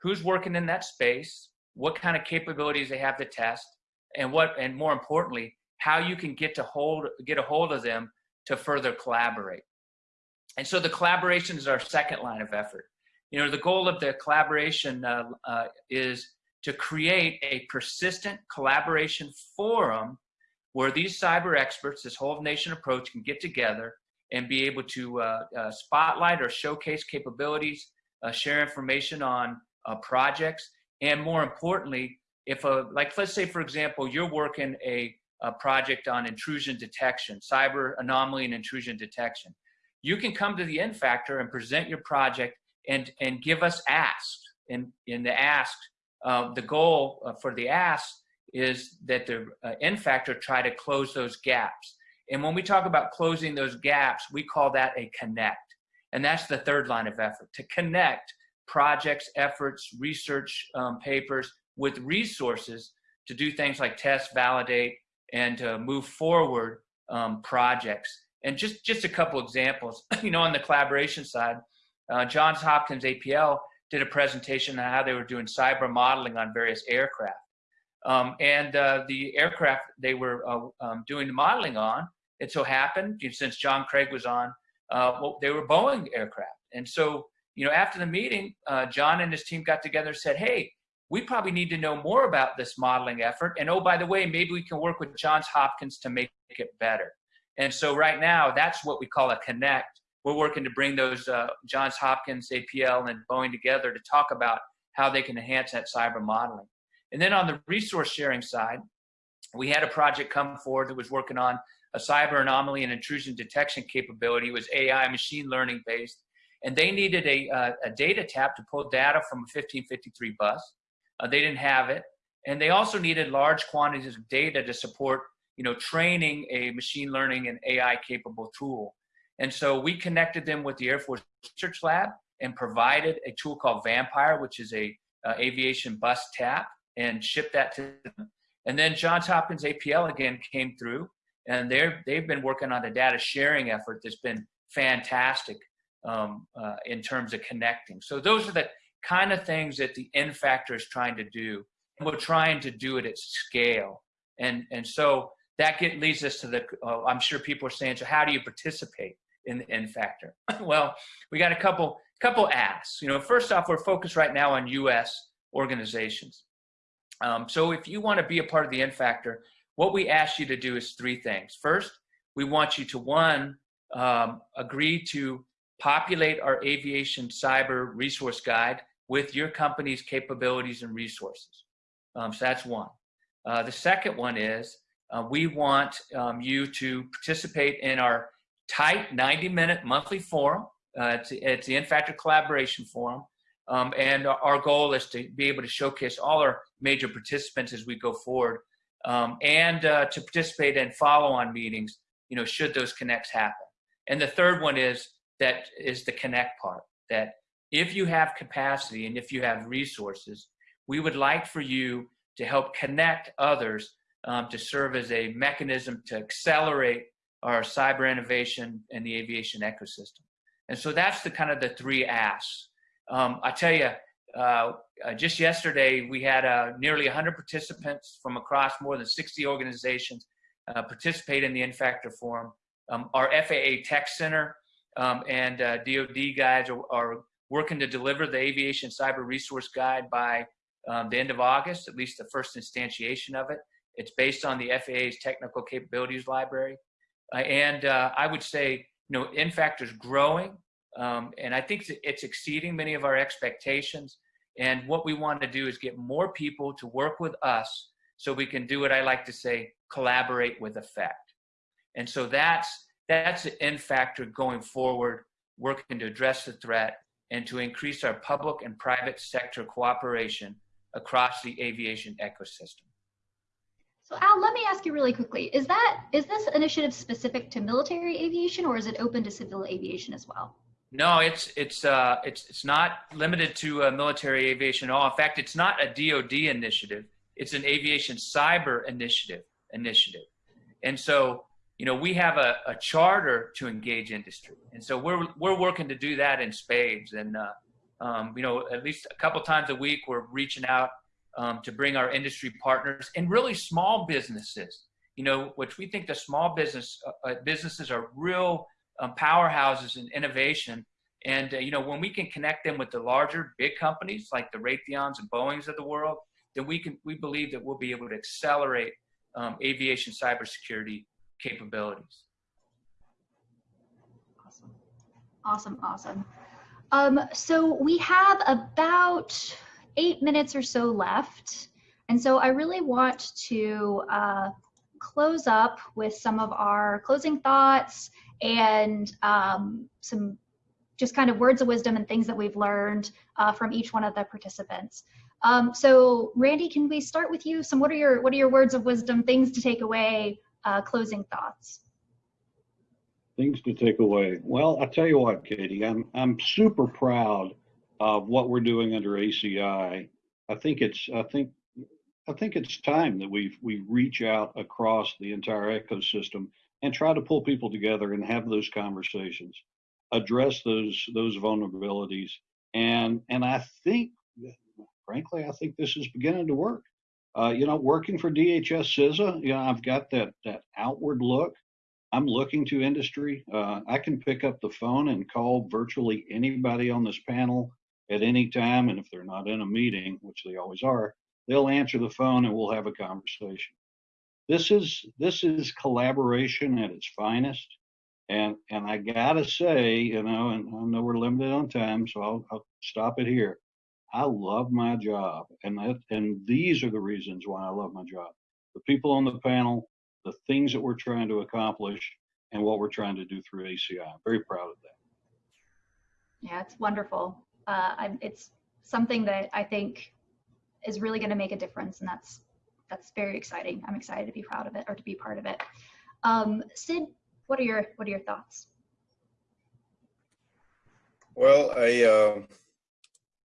who's working in that space, what kind of capabilities they have to test, and what, and more importantly, how you can get to hold, get a hold of them to further collaborate. And so the collaboration is our second line of effort. You know, the goal of the collaboration uh, uh, is to create a persistent collaboration forum where these cyber experts, this whole nation approach, can get together and be able to uh, uh, spotlight or showcase capabilities, uh, share information on uh, projects, and more importantly, if a like let's say for example you're working a, a project on intrusion detection, cyber anomaly and intrusion detection, you can come to the N Factor and present your project and and give us ask. And in the ask, uh, the goal uh, for the ask is that the uh, factor try to close those gaps. And when we talk about closing those gaps, we call that a connect. And that's the third line of effort to connect projects, efforts, research um, papers with resources to do things like test, validate, and to move forward um, projects. And just, just a couple examples, you know, on the collaboration side, uh, Johns Hopkins APL did a presentation on how they were doing cyber modeling on various aircraft. Um, and uh, the aircraft they were uh, um, doing the modeling on, it so happened, since John Craig was on, uh, well, they were Boeing aircraft. And so, you know, after the meeting, uh, John and his team got together and said, hey, we probably need to know more about this modeling effort. And oh, by the way, maybe we can work with Johns Hopkins to make it better. And so right now, that's what we call a connect. We're working to bring those uh, Johns Hopkins, APL, and Boeing together to talk about how they can enhance that cyber modeling. And then on the resource sharing side, we had a project come forward that was working on a cyber anomaly and intrusion detection capability. It was AI machine learning based. And they needed a, uh, a data tap to pull data from a 1553 bus. Uh, they didn't have it. And they also needed large quantities of data to support you know, training a machine learning and AI capable tool. And so we connected them with the Air Force Research Lab and provided a tool called Vampire, which is a uh, aviation bus tap and shipped that to them. And then Johns Hopkins APL again came through, and they're they've been working on a data sharing effort that's been fantastic um, uh, in terms of connecting. So those are the kind of things that the N factor is trying to do, and we're trying to do it at scale. And and so that get, leads us to the. Uh, I'm sure people are saying, so how do you participate in the N factor? well, we got a couple couple asks. You know, first off, we're focused right now on U.S. organizations. Um, so if you want to be a part of the N factor, what we ask you to do is three things. First, we want you to one, um, agree to populate our aviation cyber resource guide with your company's capabilities and resources. Um, so that's one. Uh, the second one is uh, we want um, you to participate in our tight 90 minute monthly forum. Uh, it's, it's the N Factor Collaboration Forum. Um, and our goal is to be able to showcase all our major participants as we go forward um, and uh, to participate in follow-on meetings, you know, should those connects happen. And the third one is that is the connect part, that if you have capacity and if you have resources, we would like for you to help connect others um, to serve as a mechanism to accelerate our cyber innovation and the aviation ecosystem. And so that's the kind of the three asks um, I tell you, uh, uh, just yesterday we had uh, nearly 100 participants from across more than 60 organizations uh, participate in the N Factor Forum. Um, our FAA Tech Center um, and DoD uh, guys are, are, working to deliver the Aviation Cyber Resource Guide by um, the end of August, at least the first instantiation of it. It's based on the FAA's Technical Capabilities Library. Uh, and I would say, you know, N Factor is growing. Um, and I think it's exceeding many of our expectations. And what we want to do is get more people to work with us so we can do what I like to say, collaborate with effect. And so that's, that's the N Factor going forward, working to address the threat and to increase our public and private sector cooperation across the aviation ecosystem. So Al, let me ask you really quickly, is that, is this initiative specific to military aviation or is it open to civil aviation as well? No, it's it's uh, it's it's not limited to uh, military aviation at all. In fact, it's not a DoD initiative. It's an aviation cyber initiative initiative, and so you know we have a, a charter to engage industry, and so we're we're working to do that in spades. And uh, um, you know, at least a couple times a week, we're reaching out um, to bring our industry partners and really small businesses you know, which we think the small business uh, uh, businesses are real um, powerhouses in innovation. And, uh, you know, when we can connect them with the larger big companies like the Raytheons and Boeings of the world, then we can, we believe that we'll be able to accelerate um, aviation cybersecurity capabilities. Awesome, awesome, awesome. Um, so we have about eight minutes or so left. And so I really want to uh, close up with some of our closing thoughts and um, some just kind of words of wisdom and things that we've learned uh, from each one of the participants. Um, so Randy, can we start with you? Some what are your what are your words of wisdom, things to take away, uh, closing thoughts? Things to take away. Well, I tell you what, Katie, I'm I'm super proud of what we're doing under ACI. I think it's I think I think it's time that we we reach out across the entire ecosystem and try to pull people together and have those conversations, address those those vulnerabilities, and and I think, frankly, I think this is beginning to work. Uh, you know, working for DHS CISA, you know, I've got that that outward look. I'm looking to industry. Uh, I can pick up the phone and call virtually anybody on this panel at any time, and if they're not in a meeting, which they always are, they'll answer the phone and we'll have a conversation. This is this is collaboration at its finest, and and I gotta say, you know, and I know we're limited on time, so I'll, I'll stop it here. I love my job, and that and these are the reasons why I love my job. The people on the panel, the things that we're trying to accomplish, and what we're trying to do through ACI. I'm very proud of that. Yeah, it's wonderful. Uh, it's something that I think is really going to make a difference, and that's that's very exciting. I'm excited to be proud of it or to be part of it. Um, Sid, what are your what are your thoughts? Well, I uh,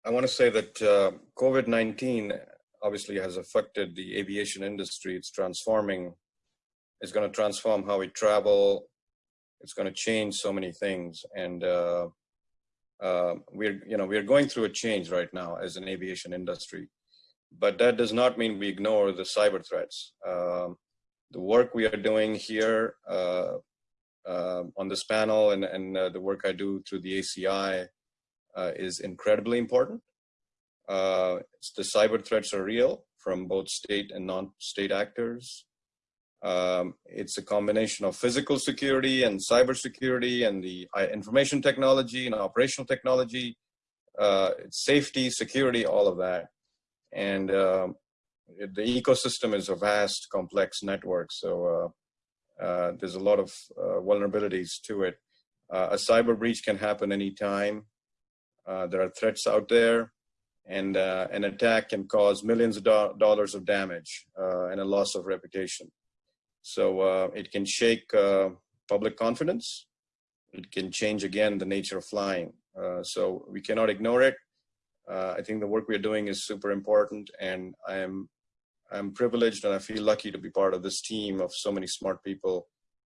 I want to say that uh, COVID-19 obviously has affected the aviation industry. It's transforming. It's going to transform how we travel. It's going to change so many things, and uh, we're you know we're going through a change right now as an aviation industry but that does not mean we ignore the cyber threats. Um, the work we are doing here uh, uh, on this panel and, and uh, the work I do through the ACI uh, is incredibly important. The cyber threats are real from both state and non-state actors. Um, it's a combination of physical security and cyber security and the uh, information technology and operational technology, safety, security, all of that and uh, the ecosystem is a vast, complex network. So uh, uh, there's a lot of uh, vulnerabilities to it. Uh, a cyber breach can happen anytime. Uh, there are threats out there, and an attack can cause millions of do dollars of damage and a loss of reputation. So it can shake public confidence. It can change again the nature of flying. so we cannot ignore it uh, I think the work we're doing is super important, and I am I'm privileged and I feel lucky to be part of this team of so many smart people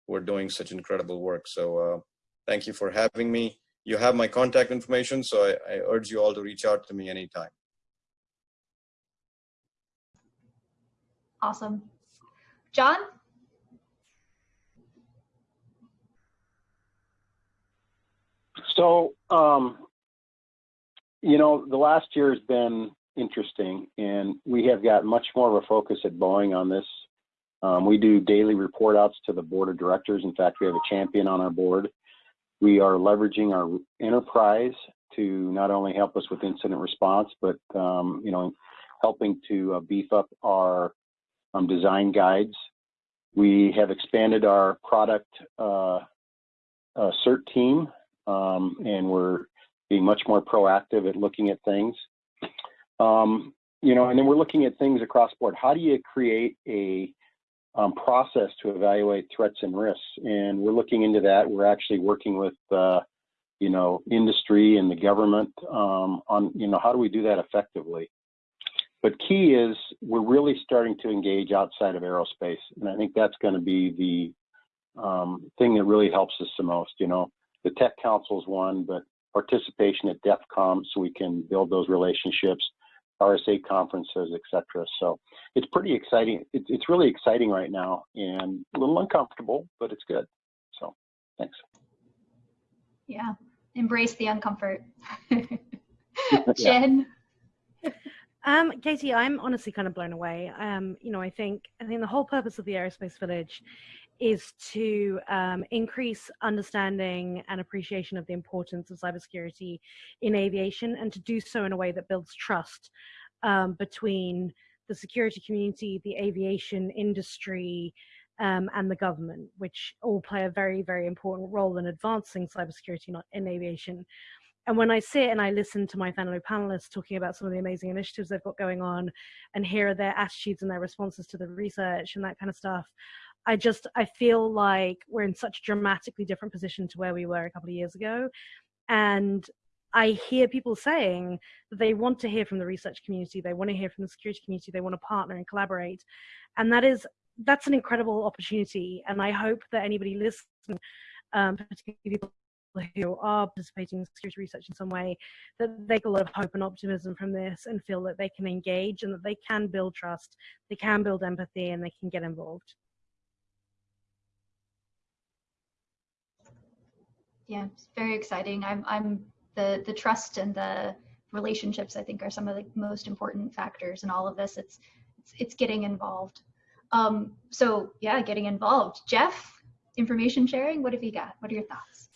who are doing such incredible work. So uh, thank you for having me. You have my contact information, so I, I urge you all to reach out to me anytime. Awesome. John? So um, you know, the last year has been interesting, and we have got much more of a focus at Boeing on this. Um, we do daily report outs to the board of directors. In fact, we have a champion on our board. We are leveraging our enterprise to not only help us with incident response, but um, you know, helping to uh, beef up our um, design guides. We have expanded our product uh, uh, CERT team, um, and we're being much more proactive at looking at things. Um, you know, and then we're looking at things across board. How do you create a um, process to evaluate threats and risks? And we're looking into that. We're actually working with, uh, you know, industry and the government um, on, you know, how do we do that effectively? But key is we're really starting to engage outside of aerospace, and I think that's going to be the um, thing that really helps us the most. You know, the Tech Council is one, but participation at DEF CON so we can build those relationships. RSA conferences, etc. So it's pretty exciting. It's, it's really exciting right now and a little uncomfortable, but it's good. So thanks. Yeah, embrace the uncomfort. Jen? Um, Katie, I'm honestly kind of blown away. Um, you know, I think I think the whole purpose of the Aerospace Village is to um, increase understanding and appreciation of the importance of cybersecurity in aviation, and to do so in a way that builds trust um, between the security community, the aviation industry, um, and the government, which all play a very, very important role in advancing cybersecurity in aviation. And when I sit and I listen to my fellow panelists talking about some of the amazing initiatives they've got going on and hear their attitudes and their responses to the research and that kind of stuff, I just I feel like we're in such a dramatically different position to where we were a couple of years ago. And I hear people saying that they want to hear from the research community, they want to hear from the security community, they want to partner and collaborate. And that is that's an incredible opportunity. And I hope that anybody listening, um, particularly people who are participating in security research in some way, that they get a lot of hope and optimism from this and feel that they can engage and that they can build trust, they can build empathy, and they can get involved. Yeah, it's very exciting. I'm, I'm the the trust and the relationships. I think are some of the most important factors in all of this. It's it's, it's getting involved. Um, so yeah, getting involved. Jeff, information sharing. What have you got? What are your thoughts?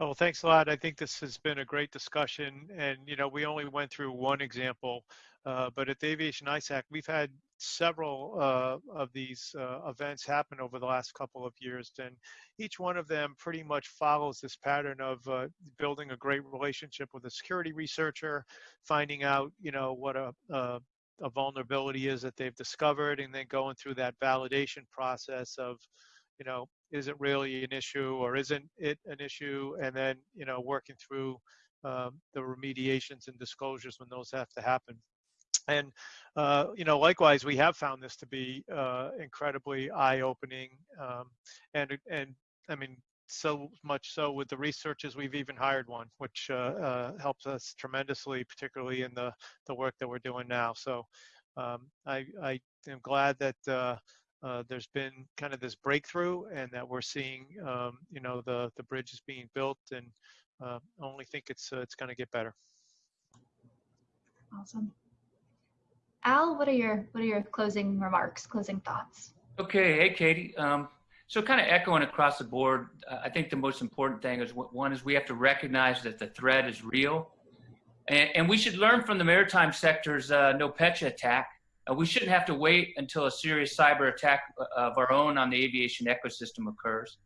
Oh, thanks a lot. I think this has been a great discussion. And, you know, we only went through one example, uh, but at the Aviation ISAC, we've had several uh, of these uh, events happen over the last couple of years. And each one of them pretty much follows this pattern of uh, building a great relationship with a security researcher, finding out, you know, what a, a a vulnerability is that they've discovered and then going through that validation process of you know, is it really an issue or isn't it an issue? And then, you know, working through um, the remediations and disclosures when those have to happen. And, uh, you know, likewise, we have found this to be uh, incredibly eye-opening. Um, and, and I mean, so much so with the researchers, we've even hired one, which uh, uh, helps us tremendously, particularly in the, the work that we're doing now. So um, I, I am glad that uh, uh, there's been kind of this breakthrough and that we're seeing, um, you know, the, the bridge is being built and only think it's, it's going to get better. Awesome. Al, what are your, what are your closing remarks, closing thoughts? Okay. Hey, Katie. Um, so kind of echoing across the board, uh, I think the most important thing is one is we have to recognize that the threat is real. And, and we should learn from the maritime sector's uh, NotPetya attack uh, we shouldn't have to wait until a serious cyber attack uh, of our own on the aviation ecosystem occurs.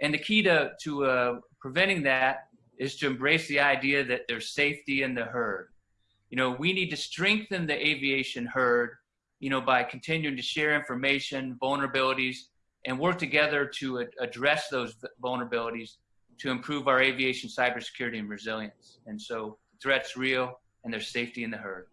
And the key to, to uh, preventing that is to embrace the idea that there's safety in the herd. You know, we need to strengthen the aviation herd, you know, by continuing to share information, vulnerabilities, and work together to address those vulnerabilities to improve our aviation cybersecurity and resilience. And so threat's real and there's safety in the herd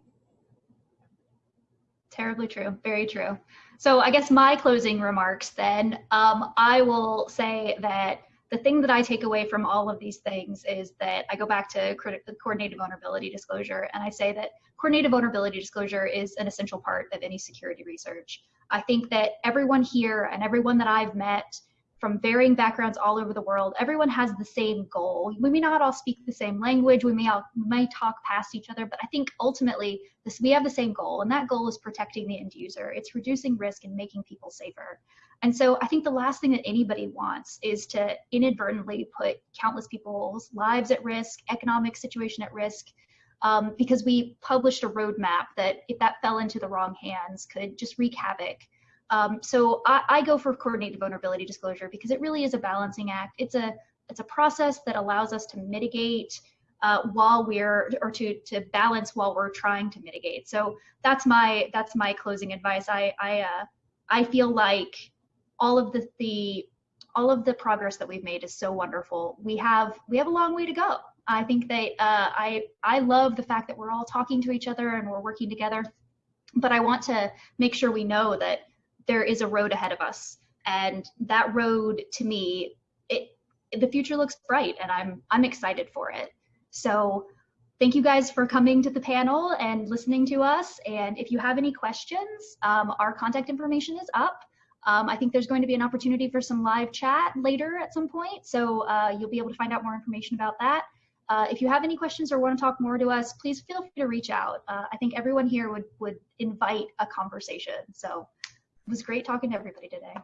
terribly true. Very true. So I guess my closing remarks then, um, I will say that the thing that I take away from all of these things is that I go back to coordinated vulnerability disclosure and I say that coordinated vulnerability disclosure is an essential part of any security research. I think that everyone here and everyone that I've met from varying backgrounds all over the world. Everyone has the same goal. We may not all speak the same language. We may all may talk past each other, but I think ultimately this we have the same goal, and that goal is protecting the end user. It's reducing risk and making people safer. And so I think the last thing that anybody wants is to inadvertently put countless people's lives at risk, economic situation at risk, um, because we published a roadmap that if that fell into the wrong hands could just wreak havoc um, so I, I, go for coordinated vulnerability disclosure because it really is a balancing act. It's a it's a process that allows us to mitigate uh, while we're or to to balance while we're trying to mitigate. So that's my that's my closing advice. I I uh, I feel like all of the the all of the progress that we've made is so wonderful. We have we have a long way to go. I think that uh, I I love the fact that we're all talking to each other and we're working together. But I want to make sure we know that there is a road ahead of us and that road to me it the future looks bright and i'm i'm excited for it so thank you guys for coming to the panel and listening to us. And if you have any questions, um, our contact information is up. Um, I think there's going to be an opportunity for some live chat later at some point, so uh, you'll be able to find out more information about that. Uh, if you have any questions or want to talk more to us, please feel free to reach out. Uh, I think everyone here would, would invite a conversation. So it was great talking to everybody today.